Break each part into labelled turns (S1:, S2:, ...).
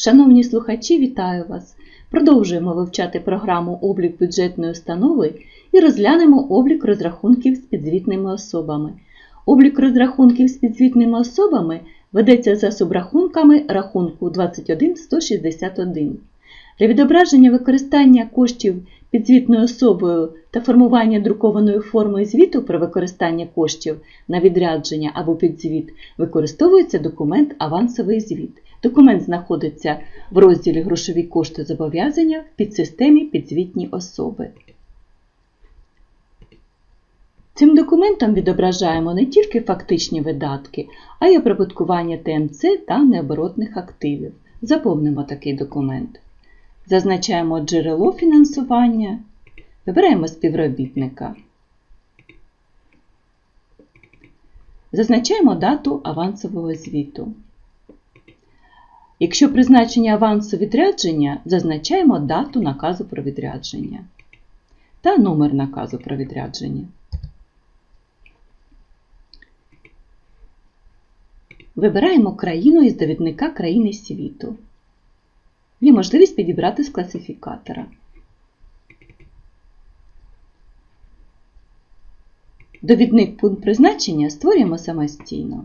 S1: Шановні слухачі, вітаю вас! Продовжуємо вивчати програму облік бюджетної установи і розглянемо облік розрахунків з підзвітними особами. Облік розрахунків з підзвітними особами ведеться за субрахунками рахунку 21161. Для відображення використання коштів підзвітною особою та формування друкованої форми звіту про використання коштів на відрядження або підзвіт використовується документ Авансовий звіт. Документ знаходиться в розділі Грошові кошти зобов'язання в підсистемі підзвітні особи. Цим документом відображаємо не тільки фактичні видатки, а й оприбуткування ТМЦ та необоротних активів. Заповнимо такий документ. Зазначаємо джерело фінансування, вибираємо співробітника. Зазначаємо дату авансового звіту. Якщо призначення авансу відрядження, зазначаємо дату наказу про відрядження та номер наказу про відрядження. Вибираємо країну із довідника країни світу. Є можливість підібрати з класифікатора. Довідник пункт призначення створюємо самостійно.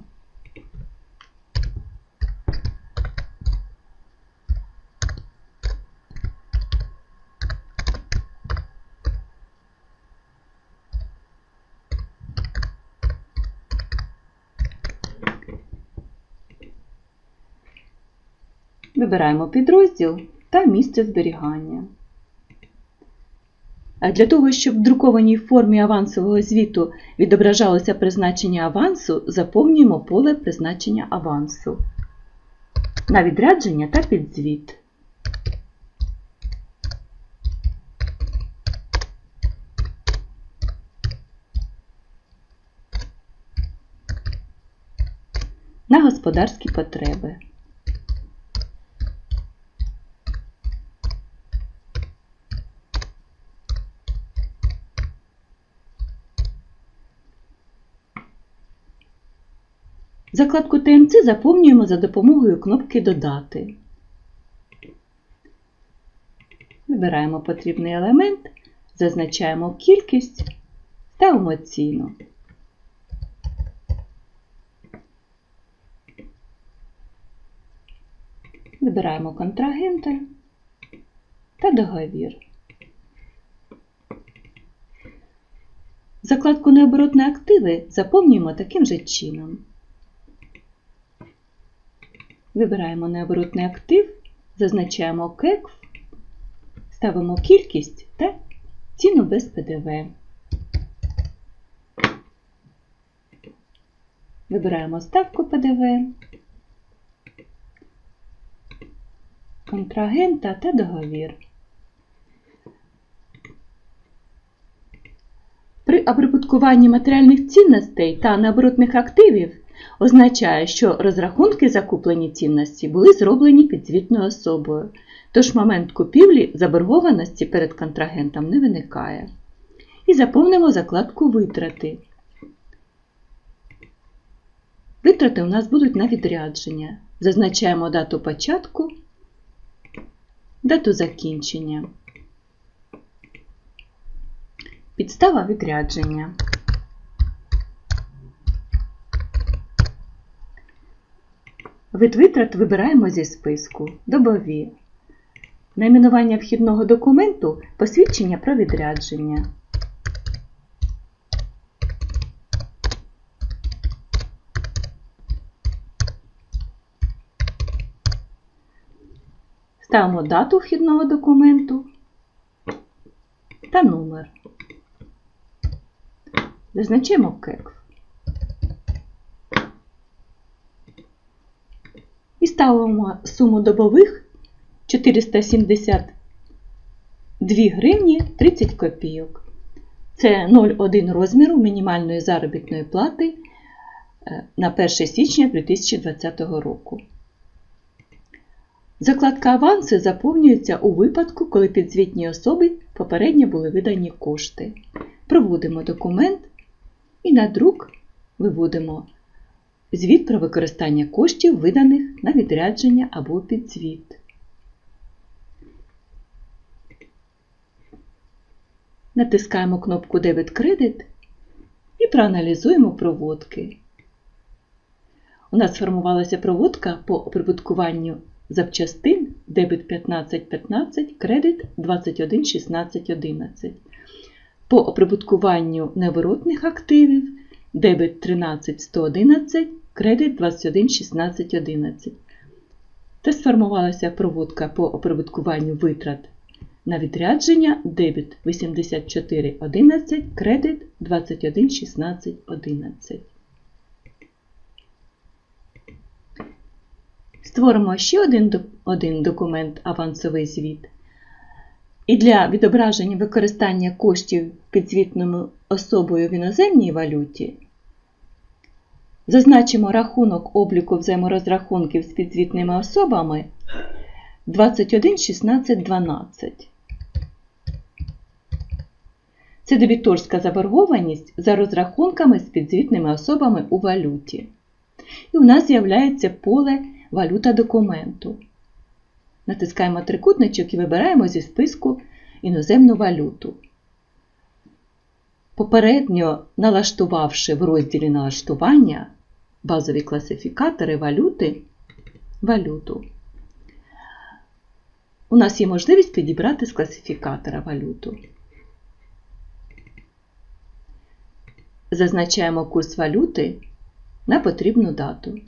S1: Вибираємо підрозділ та місце зберігання. А Для того, щоб в друкованій формі авансового звіту відображалося призначення авансу, заповнюємо поле призначення авансу на відрядження та підзвіт. На господарські потреби. Закладку ТМЦ заповнюємо за допомогою кнопки Додати. Вибираємо потрібний елемент, зазначаємо кількість, ставимо ціну. Вибираємо контрагента та договір. Закладку Необоротні активи заповнюємо таким же чином. Вибираємо необоротний актив, зазначаємо КЕКФ, ставимо кількість та ціну без ПДВ. Вибираємо ставку ПДВ, контрагента та договір. При оприбуткуванні матеріальних цінностей та необоротних активів означає, що розрахунки закуплені цінності були зроблені підзвітною особою, тож момент купівлі заборгованості перед контрагентом не виникає. І заповнимо закладку Витрати. Витрати у нас будуть на відрядження. Зазначаємо дату початку, дату закінчення. Підстава відрядження. Вид витрат вибираємо зі списку Добові. Найменування вхідного документу посвідчення про відрядження. Ставимо дату вхідного документу та номер. Зазначимо кекс. І ставимо суму добових 472 гривні 30 копійок. Це 0,1 розміру мінімальної заробітної плати е, на 1 січня 2020 року. Закладка аванси заповнюється у випадку, коли підзвітній особі попередньо були видані кошти. Проводимо документ і на друк виводимо Звіт про використання коштів, виданих на відрядження або підзвіт. Натискаємо кнопку Дебет кредит і проаналізуємо проводки. У нас сформувалася проводка по оприбуткуванню запчастин дебет 1515, кредит 211611. По оприбуткуванню неворотних активів дебет 13111, кредит 211611. Та сформувалася проводка по оприбуткуванню витрат на відрядження дебет 8411, кредит 211611. Створимо ще один, один документ авансовий звіт. І для відображення використання коштів підзвітною особою в іноземній валюті зазначимо рахунок обліку взаєморозрахунків з підзвітними особами 21 16 12. Це дебіторська заборгованість за розрахунками з підзвітними особами у валюті. І у нас з'являється поле Валюта документу. Натискаємо трикутничок і вибираємо зі списку іноземну валюту. Попередньо налаштувавши в розділі налаштування базові класифікатори валюти, валюту, у нас є можливість підібрати з класифікатора валюту. Зазначаємо курс валюти на потрібну дату.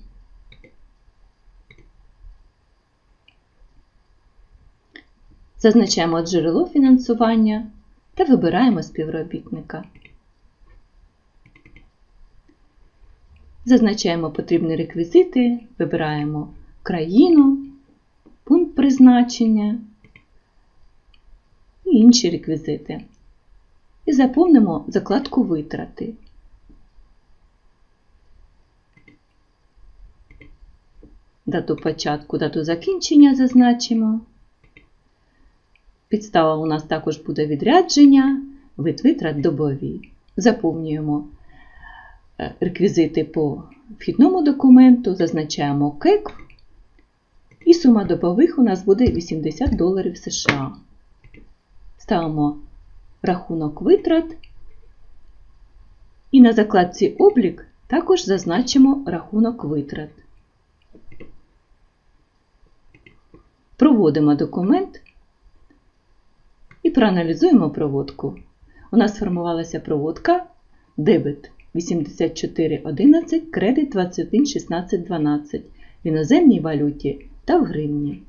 S1: Зазначаємо джерело фінансування та вибираємо співробітника. Зазначаємо потрібні реквізити, вибираємо країну, пункт призначення і інші реквізити. І заповнимо закладку Витрати. Дату початку, дату закінчення зазначимо. Підстава у нас також буде відрядження, вид витрат добові. Заповнюємо е, реквізити по вхідному документу, зазначаємо КЕК, і сума добових у нас буде 80 доларів США. Ставимо рахунок витрат. І на закладці облік також зазначимо рахунок витрат. Проводимо документ і проаналізуємо проводку. У нас сформувалася проводка дебет 8411, кредит 21 16 12 в іноземній валюті та в гривні.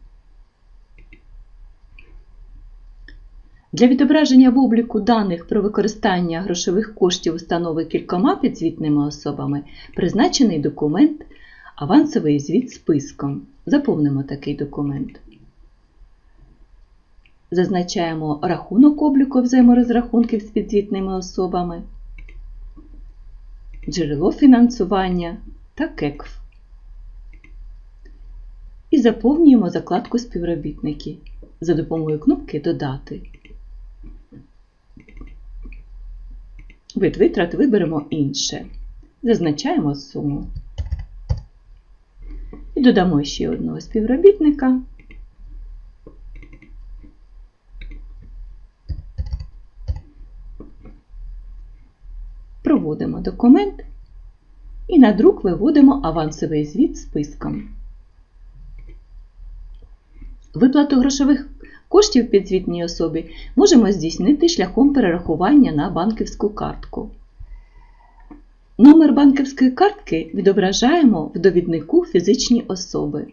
S1: Для відображення в обліку даних про використання грошових коштів установи кількома підзвітними особами призначений документ Авансовий звіт списком. Заповнимо такий документ. Зазначаємо рахунок обліку взаєморозрахунків з підзвітними особами, джерело фінансування та КЕКФ. І заповнюємо закладку Співробітники за допомогою кнопки Додати. Вид витрат виберемо інше. Зазначаємо суму. І додамо ще одного співробітника. Проводимо документ і на друк виводимо авансовий звіт списком. Виплату грошових коштів підзвітній особі можемо здійснити шляхом перерахування на банківську картку. Номер банківської картки відображаємо в довіднику фізичні особи.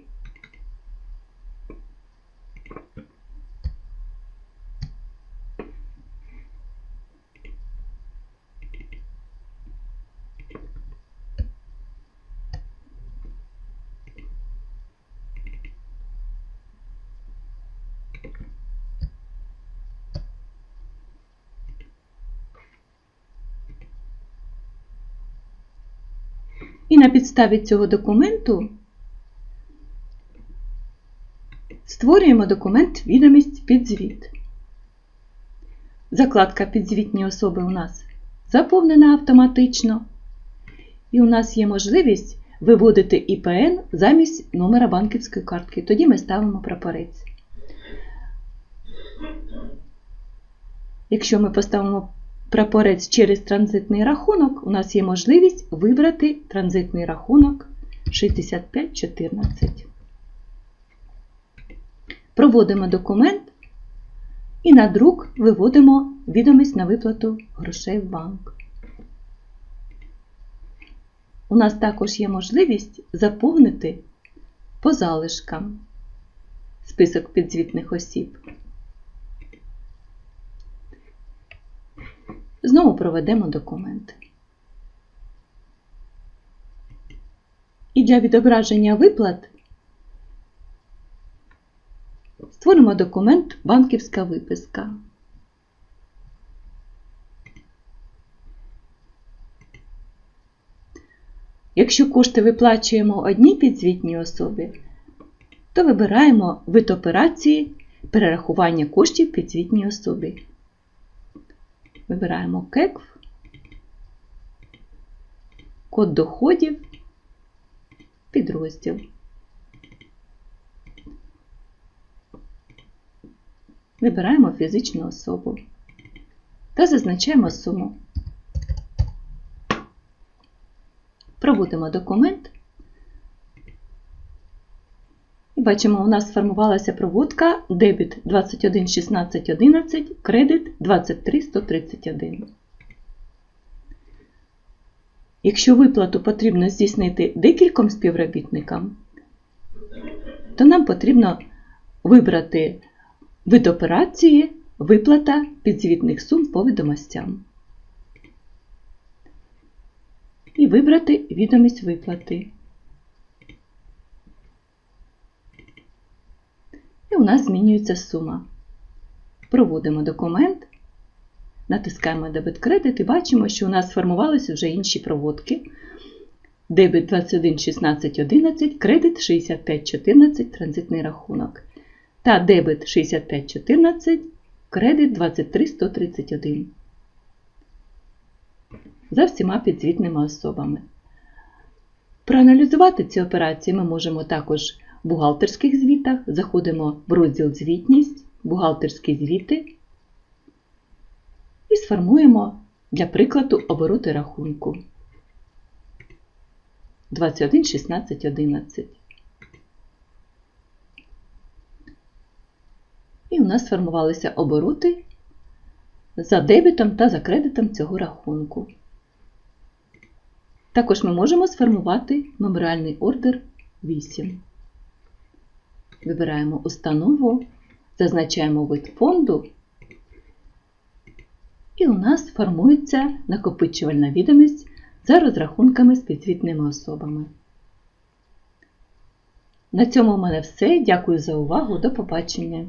S1: І на підставі цього документу створюємо документ відомість підзвіт. Закладка підзвітні особи у нас заповнена автоматично. І у нас є можливість виводити ІПН замість номера банківської картки. Тоді ми ставимо прапорець. Якщо ми поставимо прапорець через транзитний рахунок, у нас є можливість вибрати транзитний рахунок 6514. Проводимо документ і на друк виводимо відомість на виплату грошей в банк. У нас також є можливість заповнити по залишкам список підзвітних осіб. Знову проведемо документ. І для відображення виплат створимо документ Банківська виписка. Якщо кошти виплачуємо одній підзвітній особі, то вибираємо вид операції перерахування коштів підзвітній особі. Вибираємо КЕКВ, код доходів, підрозділ. Вибираємо фізичну особу та зазначаємо суму. Проводимо документ. І бачимо, у нас сформувалася проводка дебіт 21 16 11, кредит 23 131. Якщо виплату потрібно здійснити декільком співробітникам, то нам потрібно вибрати вид операції виплата підзвітних сум по відомостям. І вибрати відомість виплати. І у нас змінюється сума. Проводимо документ, натискаємо дебет кредит і бачимо, що у нас сформувалися вже інші проводки. Дебет 21 16 11, кредит 65 14, транзитний рахунок. Та дебет 65 14, кредит 23 131. За всіма підзвітними особами. Проаналізувати ці операції ми можемо також бухгалтерських звітах. Заходимо в розділ Звітність, бухгалтерські звіти і сформуємо для прикладу обороти рахунку 21 16 11. І у нас сформувалися обороти за дебітом та за кредитом цього рахунку. Також ми можемо сформувати меморіальний ордер 8. Вибираємо установу, зазначаємо вид фонду, і у нас формується накопичувальна відомість за розрахунками з підзвітними особами. На цьому в мене все. Дякую за увагу. До побачення!